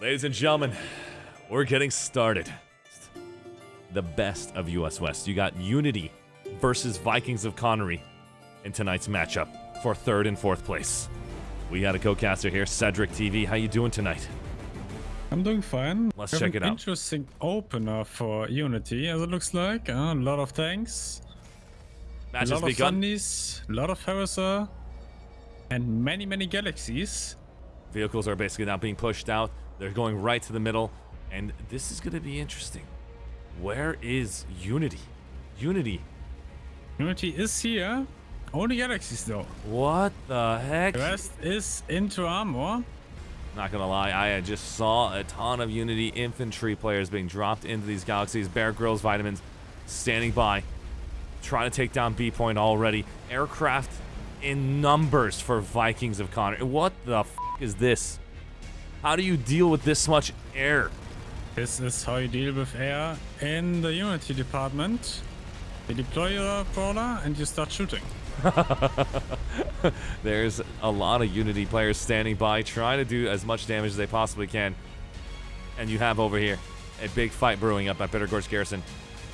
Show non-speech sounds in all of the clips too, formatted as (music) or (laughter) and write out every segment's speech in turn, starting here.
Ladies and gentlemen, we're getting started. The best of US West. You got Unity versus Vikings of Connery in tonight's matchup for third and fourth place. We got a co-caster here, Cedric TV. How you doing tonight? I'm doing fine. Let's check it out. Interesting opener for Unity, as it looks like. Uh, a lot of tanks, Match a lot of begun. Sunnies, a lot of Harasser, and many, many galaxies. Vehicles are basically now being pushed out. They're going right to the middle. And this is going to be interesting. Where is Unity? Unity. Unity is here. Only galaxies though. What the heck? The rest is into armor. Not gonna lie, I just saw a ton of Unity infantry players being dropped into these galaxies. Bear Grylls, Vitamins, standing by, trying to take down B Point already. Aircraft in numbers for Vikings of Connery. What the f is this? How do you deal with this much air? This is how you deal with air in the Unity department. You deploy your brawler and you start shooting. (laughs) There's a lot of Unity players standing by, trying to do as much damage as they possibly can. And you have over here a big fight brewing up at Bitter Gorge Garrison.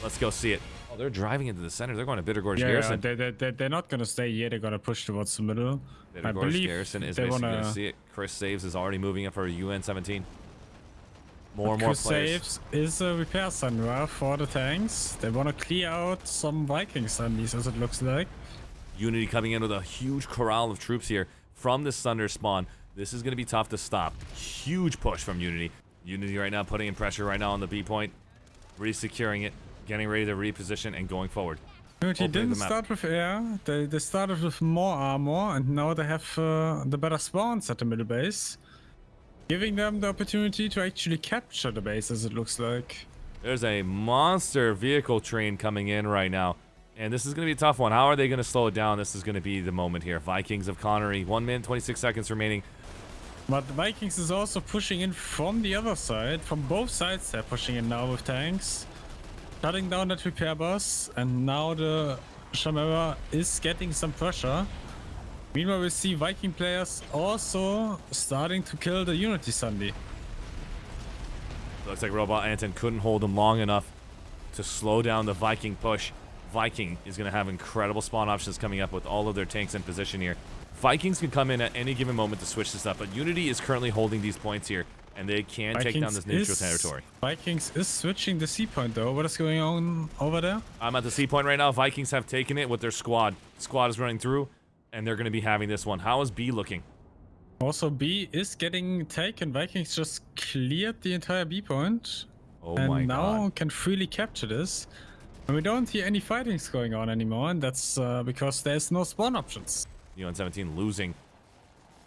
Let's go see it. Oh, they're driving into the center. They're going to Bitter Gorge Yeah, Garrison. they, they, they, they're not gonna stay here. They're gonna push towards the middle. Bitter I believe Garrison is they basically wanna going to see it. Chris Saves is already moving in for a UN 17. More and more Chris players. Saves is a repair Sunra for the tanks. They want to clear out some Viking Sunnies, as it looks like. Unity coming in with a huge corral of troops here from this Thunder spawn. This is going to be tough to stop. Huge push from Unity. Unity right now putting in pressure right now on the B point. Resecuring it. Getting ready to reposition and going forward. Opening didn't start with air. They, they started with more armor, and now they have uh, the better spawns at the middle base. Giving them the opportunity to actually capture the base, as it looks like. There's a monster vehicle train coming in right now. And this is going to be a tough one. How are they going to slow it down? This is going to be the moment here. Vikings of Connery. 1 minute, 26 seconds remaining. But the Vikings is also pushing in from the other side. From both sides, they're pushing in now with tanks. Shutting down that repair bus. And now the Chimera is getting some pressure. Meanwhile, we see Viking players also starting to kill the Unity Sunday. Looks like Robot Anton couldn't hold him long enough to slow down the Viking push. Viking is going to have incredible spawn options coming up with all of their tanks in position here. Vikings can come in at any given moment to switch this up, but Unity is currently holding these points here, and they can take down this neutral is- territory. Vikings is switching the C point though. What is going on over there? I'm at the C point right now. Vikings have taken it with their squad. Squad is running through, and they're going to be having this one. How is B looking? Also, B is getting taken. Vikings just cleared the entire B point. Oh and my now god. can freely capture this. And we don't hear any fightings going on anymore, and that's uh, because there's no spawn options. UN 17 losing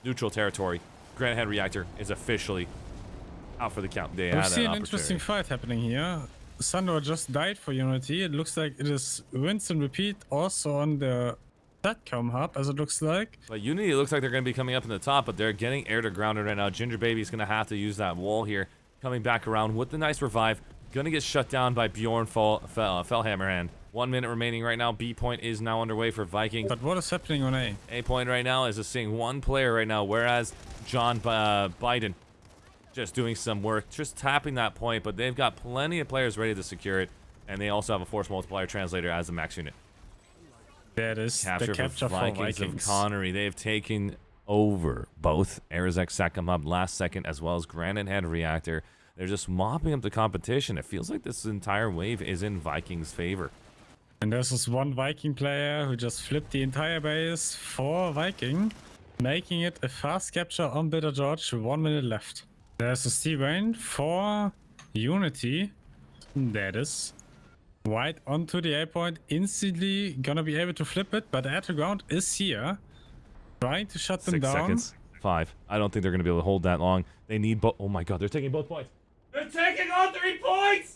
neutral territory. Granite Head Reactor is officially out for the count. They We see an an interesting fight happening here. Sandor just died for Unity. It looks like it is rinse and repeat also on the SATCOM hub, as it looks like. But Unity looks like they're going to be coming up in the top, but they're getting air to grounded right now. Ginger Baby's going to have to use that wall here. Coming back around with the nice revive. Going to get shut down by Bjorn Fel, Fel, uh, Fellhammerhand. One minute remaining right now. B point is now underway for Vikings. But what is happening on A? A point right now is just seeing one player right now, whereas John uh, Biden just doing some work, just tapping that point, but they've got plenty of players ready to secure it, and they also have a force multiplier translator as a max unit. It is. Capture, the capture for for Vikings, Vikings. of Connery. They have taken over both Arizek Hub last second, as well as Granite Head Reactor. They're just mopping up the competition. It feels like this entire wave is in Vikings' favor. And there's this one Viking player who just flipped the entire base for Viking, making it a fast capture on Bitter Gorge. One minute left. There's a C Rain for Unity. That is. Right onto the A point, instantly gonna be able to flip it, but air to ground is here. Trying to shut them Six down. seconds. Five. I don't think they're going to be able to hold that long. They need both. Oh my god, they're taking both points. They're taking all three points!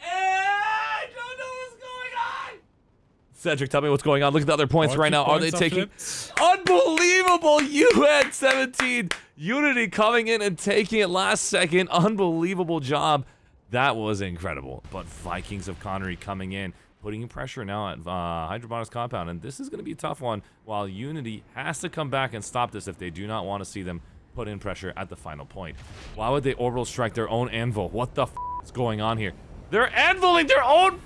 I don't know what's going on! Cedric, tell me what's going on. Look at the other points All right now. Are they taking. Unbelievable! UN 17. Unity coming in and taking it last second. Unbelievable job. That was incredible. But Vikings of Connery coming in, putting pressure now at uh, Hydrobotics Compound. And this is going to be a tough one while Unity has to come back and stop this if they do not want to see them put in pressure at the final point. Why would they orbital strike their own anvil? What the f is going on here? They're anviling their own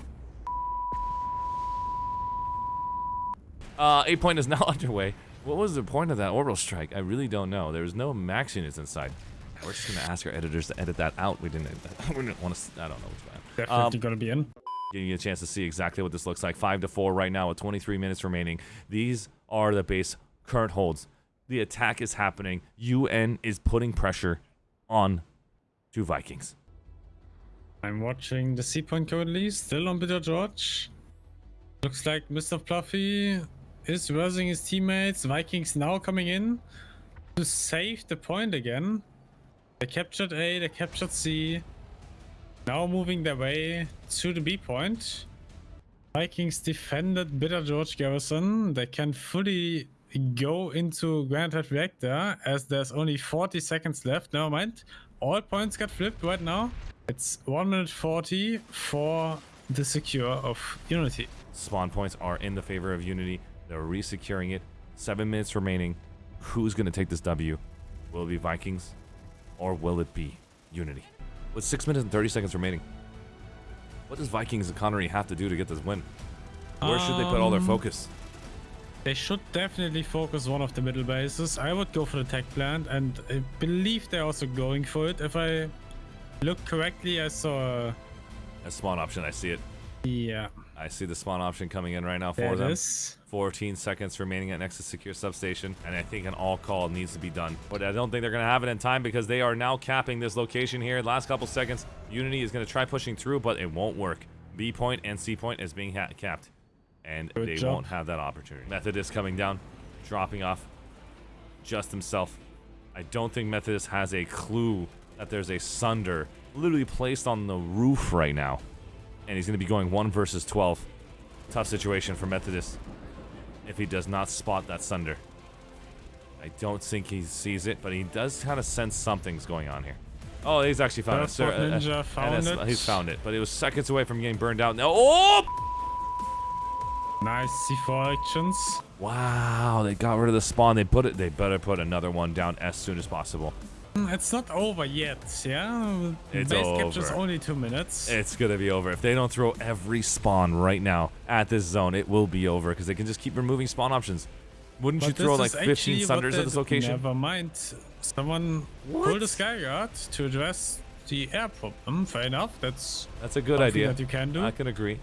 Uh, eight point is (laughs) now underway. What was the point of that orbital strike? I really don't know. There was no max units inside. We're just gonna ask our editors to edit that out. We didn't. (laughs) We didn't want to. I don't know what's which one. Definitely gonna be in. Giving you a chance to see exactly what this looks like. Five to four right now with 23 minutes remaining. These are the base current holds. The attack is happening. UN is putting pressure on two Vikings. I'm watching the C point currently, still on Bitter Gorge. Looks like Mr. Fluffy is versing his teammates. Vikings now coming in to save the point again. They captured A, they captured C. Now moving their way to the B point. Vikings defended Bitter Gorge Garrison. They can fully go into Granite Reactor as there's only 40 seconds left. Never mind. All points got flipped right now. It's 1 minute 40 for the secure of Unity. Spawn points are in the favor of Unity. They're resecuring it. Seven minutes remaining. Who's going to take this W? Will it be Vikings or will it be Unity? With six minutes and 30 seconds remaining, what does Vikings of Connery have to do to get this win? Where should they put all their Um, focus? They should definitely focus one of the middle bases. I would go for the tech plant, and I believe they're also going for it. If I look correctly, I saw. A spawn option, I see it. Yeah, I see the spawn option coming in right now for there them. is. 14 seconds remaining at Nexus Secure Substation, and I think an all call needs to be done. But I don't think they're going to have it in time because they are now capping this location here. Last couple seconds, Unity is going to try pushing through, but it won't work. B point and C point is being ha- capped, and Good they job. won't have that opportunity. Methodist coming down, dropping off just himself. I don't think Methodist has a clue that there's a Sunder literally placed on the roof right now. And he's going to be going 1 versus 12. Tough situation for Methodist if he does not spot that Sunder. I don't think he sees it, but he does kind of sense something's going on here. Oh, he's actually found it. Transport Sir, uh, uh, found that's- it. He's found it, but it was seconds away from getting burned out. No, oh! Nice C4 actions. Wow, they got rid of the spawn. They put it. They better put another one down as soon as possible. Mm, It's not over yet, yeah? It's Base capture's over. only two minutes. It's gonna be over if they don't throw every spawn right now at this zone. It will be over because they can just keep removing spawn options. Wouldn't you throw like is 15 actually what Sunders they at this location? Never mind. Someone What? pulled a Skyguard to address the air problem. Fair enough. That's That's a good idea. that you can do. I can agree.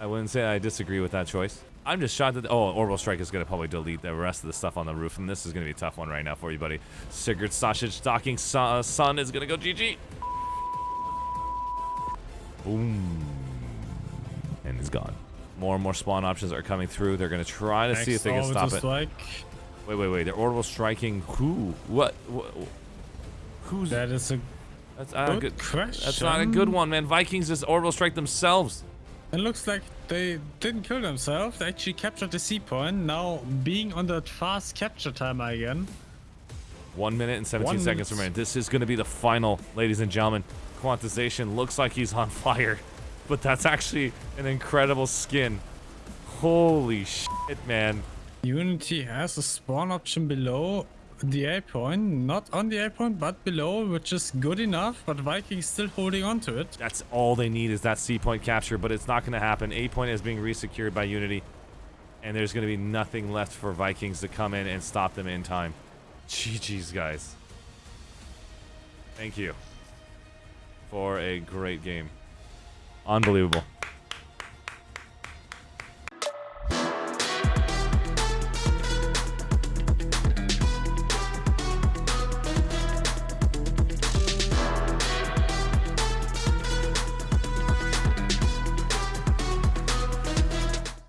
I wouldn't say I disagree with that choice. I'm just shocked that oh, Orbital Strike is gonna probably delete the rest of the stuff on the roof, and this is gonna be a tough one right now for you, buddy. Sigurd Sausage Docking su- uh, Sun is gonna go GG. Boom, and he's gone. More and more spawn options are coming through. They're gonna try to see if they can stop it. Strike. Wait, wait, wait. They're orbital striking who? What? what who's? That is a that's not a good good. That's not a good one, man. Vikings just orbital strike themselves. It looks like they didn't kill themselves. They actually captured the C point. Now being on that fast capture timer again. One minute and 17 One seconds remaining. This is going to be the final, ladies and gentlemen. Quantization looks like he's on (laughs) fire, but that's actually an incredible skin. Holy shit, man. Unity has a spawn option below the A point, not on the A point, but below, which is good enough. But Vikings still holding on to it. That's all they need is that C point capture, but it's not going to happen. A point is being resecured by Unity, and there's going to be nothing left for Vikings to come in and stop them in time. GG's, guys. Thank you for a great game. Unbelievable.